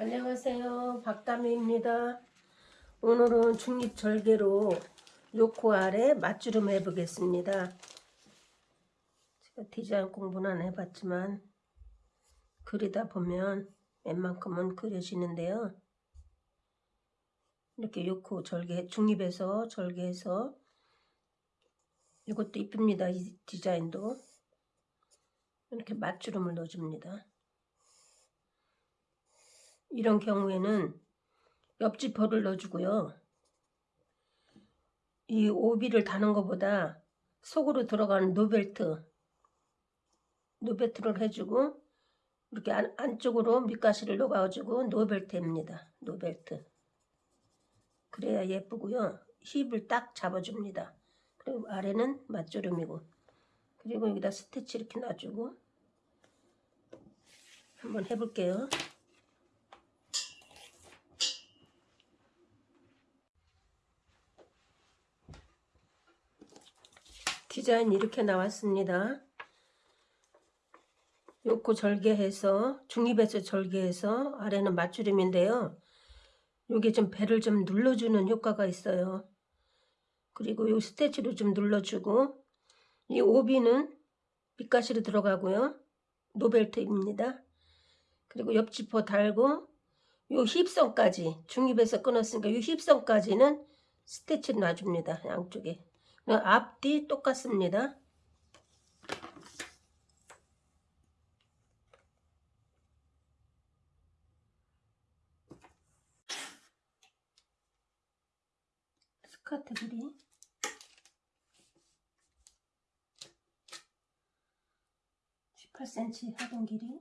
안녕하세요. 박다미입니다. 오늘은 중립절개로 요코 아래 맞주름 해보겠습니다. 제가 디자인 공부는 안 해봤지만 그리다 보면 웬만큼은 그려지는데요. 이렇게 요코 절개, 중립에서 절개해서 이것도 이쁩니다. 이 디자인도. 이렇게 맞주름을 넣어줍니다. 이런 경우에는 옆지퍼를 넣어주고요. 이 오비를 다는 것보다 속으로 들어가는 no belt no belt를 해주고 이렇게 안, 안쪽으로 미까시를 넣어주고 no belt입니다. no belt 그래야 예쁘고요. 힙을 딱 잡아줍니다. 그리고 아래는 맞주름이고 그리고 여기다 스티치 이렇게 놔주고 한번 해볼게요. 디자인 이렇게 나왔습니다. 요코 절개해서 중립에서 절개해서 아래는 맞주름인데요. 요게 좀 배를 좀 눌러주는 효과가 있어요. 그리고 요 스테치로 좀 눌러주고 이 오비는 밑가시로 들어가고요. 노벨트입니다. 그리고 옆 지퍼 달고 요 힙선까지 중립에서 끊었으니까 요 힙선까지는 스테치를 놔줍니다. 양쪽에. 앞뒤 똑같습니다. 스커트 길이 18cm 하동 길이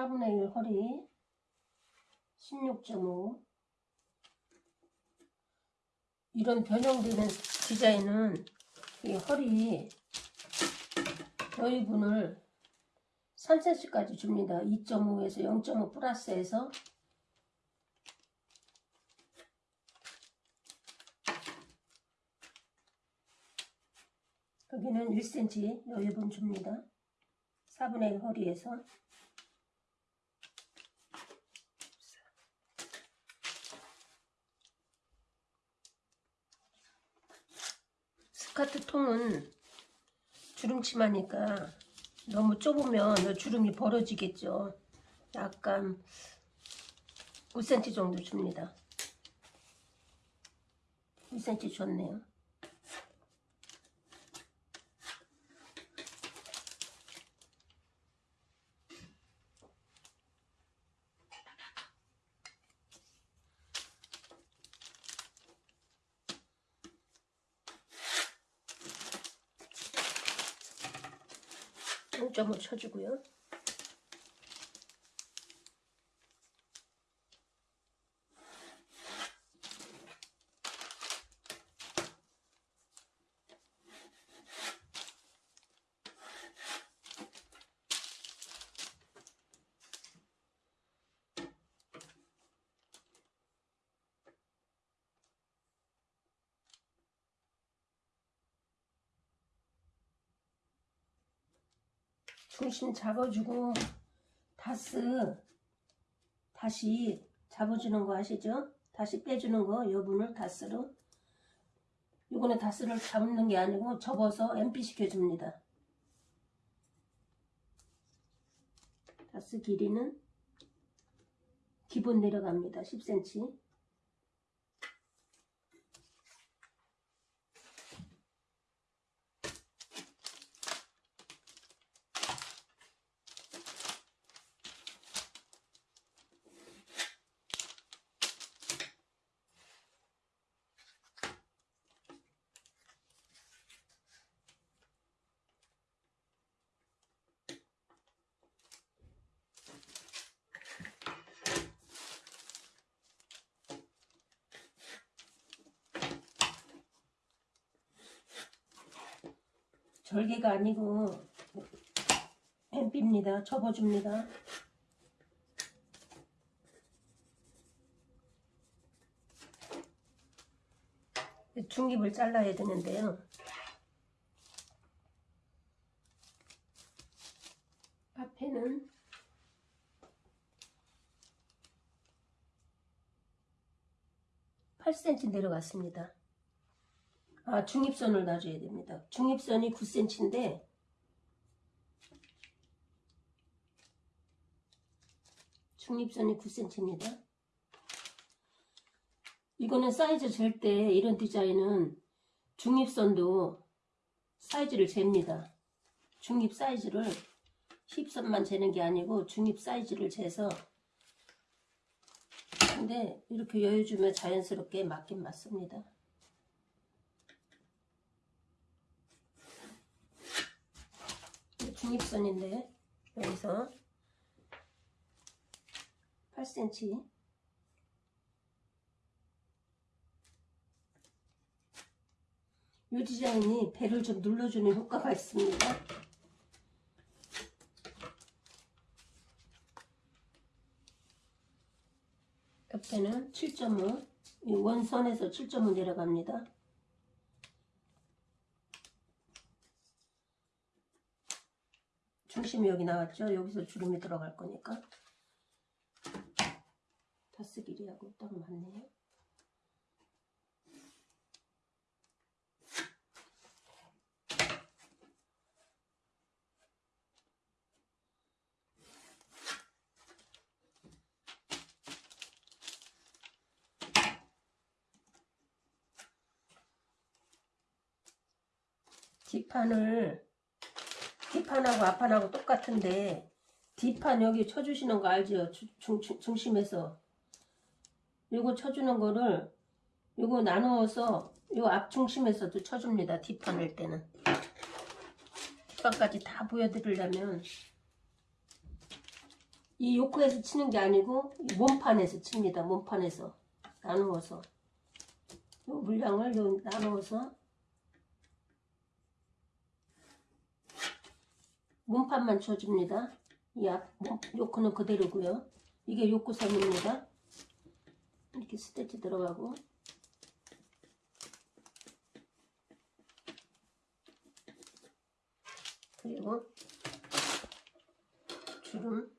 사분의 1 허리 16.5 이런 변형되는 디자인은 이 허리 여유분을 3cm까지 줍니다. 2.5에서 0.5 플러스해서 여기는 1cm 여유분 줍니다. 4분의 1 허리에서 스커트 통은 주름치마니까 너무 좁으면 주름이 벌어지겠죠. 약간 5cm 정도 줍니다. 5cm 줬네요. 동점을 쳐주고요. 중심 잡아주고 다스 다시 잡아주는 거 아시죠? 다시 빼주는 거 여분을 다스로 이거는 다스를 잡는 게 아니고 접어서 MP 시켜줍니다. 다스 길이는 기본 내려갑니다. 10cm 절개가 아니고 뱀비입니다. 접어줍니다. 중립을 잘라야 되는데요. 앞에는 팔 c m 내려갔습니다. 아, 중립선을 놔줘야 됩니다. 중립선이 9cm인데 중립선이 9cm입니다. 이거는 사이즈 잴 때 이런 디자인은 중립선도 사이즈를 잽니다. 중립 사이즈를 힙선만 재는 게 아니고 중립 사이즈를 재서 근데 이렇게 여유 주면 자연스럽게 맞긴 맞습니다. 중립선인데 여기서 8cm 이 디자인이 배를 좀 눌러주는 효과가 있습니다. 옆에는 7.5 원선에서 7.5 내려갑니다. 중심이 여기 나왔죠? 여기서 주름이 들어갈 거니까 다스 길이하고 딱 맞네요. 뒷판을 뒷판하고 앞판하고 똑같은데 뒷판 여기 쳐주시는 거 알죠? 주- 중, 중, 중심에서 요거 쳐주는 거를 요거 나누어서 요 앞중심에서도 쳐줍니다. 뒷판 할 때는 뒷판까지 다 보여드리려면 이 요크에서 치는 게 아니고 이 몸판에서 칩니다. 몸판에서 나누어서 요 물량을 요 나누어서 몸판만 쳐줍니다. 이 앞, 요크는 그대로고요. 이게 요크선입니다. 이렇게 스테치 들어가고 그리고 주름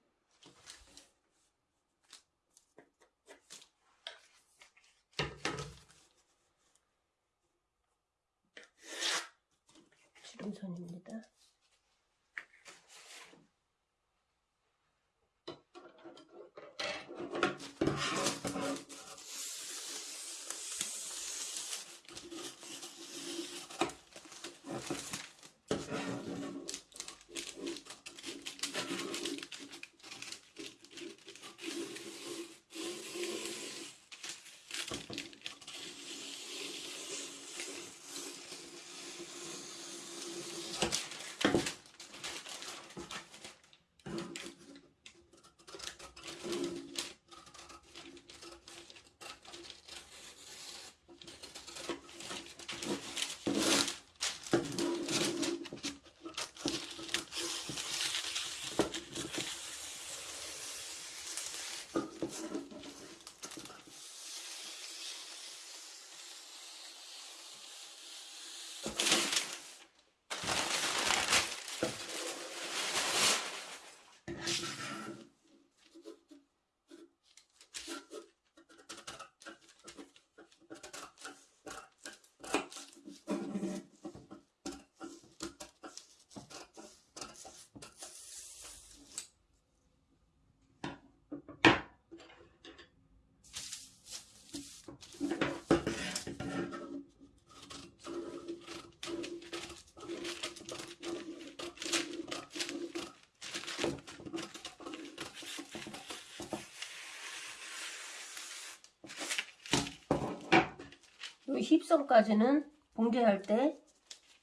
힙선까지는 봉제할 때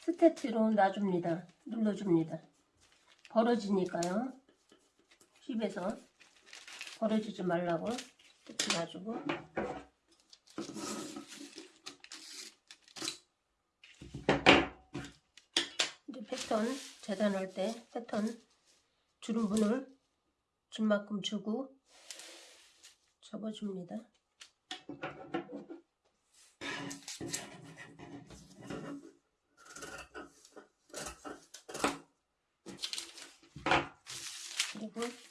스테치로 놔줍니다. 눌러줍니다. 벌어지니까요. 힙에서 벌어지지 말라고 스테치 놔주고 이제 패턴 재단할 때 패턴 주름분을 줄 만큼 주고 접어줍니다. 그리고